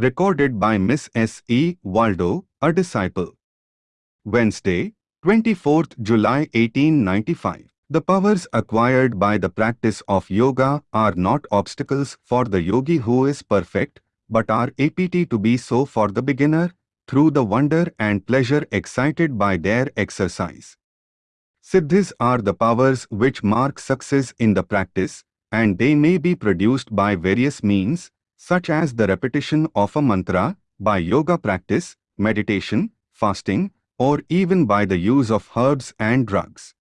Recorded by Miss S. E. Waldo, a disciple. Wednesday, 24th July 1895. The powers acquired by the practice of yoga are not obstacles for the yogi who is perfect, but are apt to be so for the beginner, through the wonder and pleasure excited by their exercise. Siddhis are the powers which mark success in the practice, and they may be produced by various means, such as the repetition of a mantra, by yoga practice, meditation, fasting, or even by the use of herbs and drugs.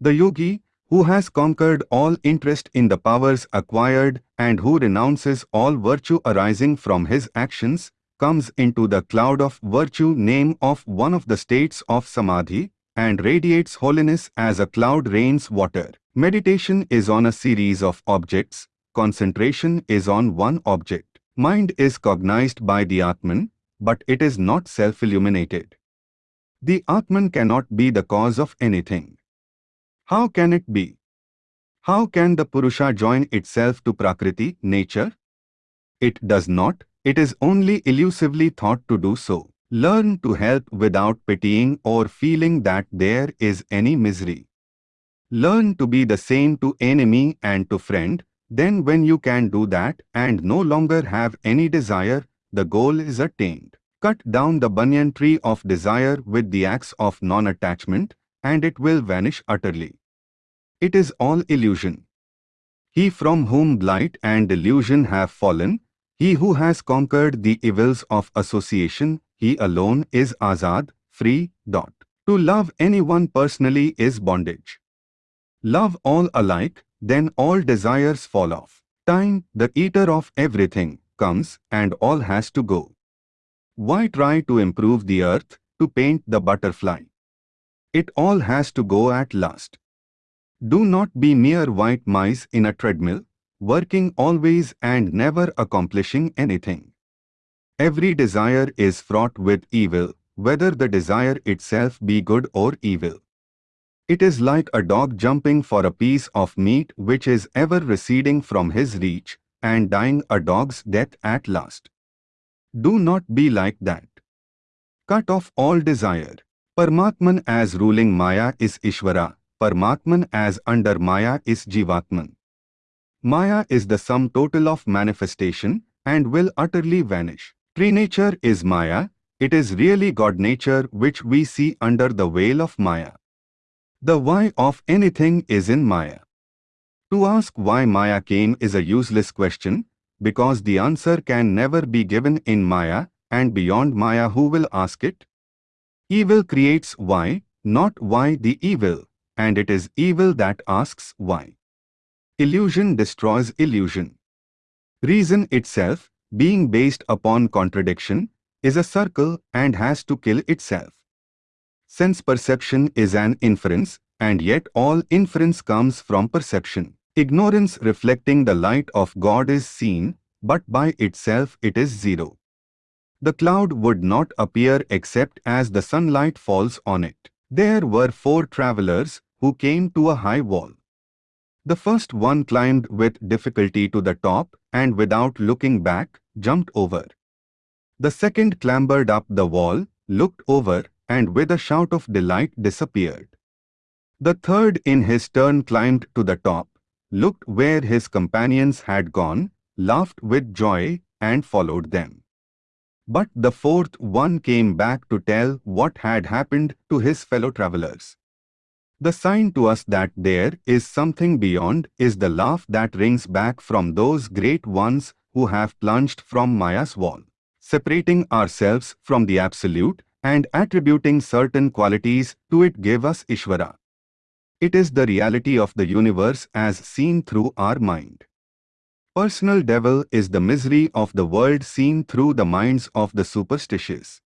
The yogi, who has conquered all interest in the powers acquired and who renounces all virtue arising from his actions, comes into the cloud of virtue name of one of the states of samadhi and radiates holiness as a cloud rains water. Meditation is on a series of objects, concentration is on one object. Mind is cognized by the Atman, but it is not self-illuminated. The Atman cannot be the cause of anything. How can it be? How can the Purusha join itself to Prakriti, nature? It does not, it is only elusively thought to do so. Learn to help without pitying or feeling that there is any misery. Learn to be the same to enemy and to friend, then when you can do that and no longer have any desire, the goal is attained. Cut down the banyan tree of desire with the axe of non-attachment, and it will vanish utterly. It is all illusion. He from whom blight and delusion have fallen, he who has conquered the evils of association, he alone is azad, free. Dot. To love anyone personally is bondage. Love all alike, then all desires fall off. Time, the eater of everything, comes and all has to go. Why try to improve the earth, to paint the butterfly? It all has to go at last. Do not be mere white mice in a treadmill, working always and never accomplishing anything. Every desire is fraught with evil, whether the desire itself be good or evil. It is like a dog jumping for a piece of meat which is ever receding from his reach and dying a dog's death at last. Do not be like that. Cut off all desire. Paramatman as ruling Maya is Ishvara, Paramatman as under Maya is Jivatman. Maya is the sum total of manifestation and will utterly vanish. Tree nature is Maya, it is really God nature which we see under the veil of Maya. The why of anything is in Maya. To ask why Maya came is a useless question, because the answer can never be given in Maya, and beyond Maya who will ask it? Evil creates why, not why the evil and it is evil that asks why. Illusion destroys illusion. Reason itself, being based upon contradiction, is a circle and has to kill itself. Sense perception is an inference, and yet all inference comes from perception. Ignorance reflecting the light of God is seen, but by itself it is zero. The cloud would not appear except as the sunlight falls on it. There were four travelers who came to a high wall. The first one climbed with difficulty to the top and without looking back, jumped over. The second clambered up the wall, looked over, and with a shout of delight disappeared. The third in his turn climbed to the top, looked where his companions had gone, laughed with joy, and followed them. But the fourth one came back to tell what had happened to his fellow travelers. The sign to us that there is something beyond is the laugh that rings back from those great ones who have plunged from Maya's wall. Separating ourselves from the Absolute and attributing certain qualities to it gave us Ishvara. It is the reality of the universe as seen through our mind. Personal devil is the misery of the world seen through the minds of the superstitious.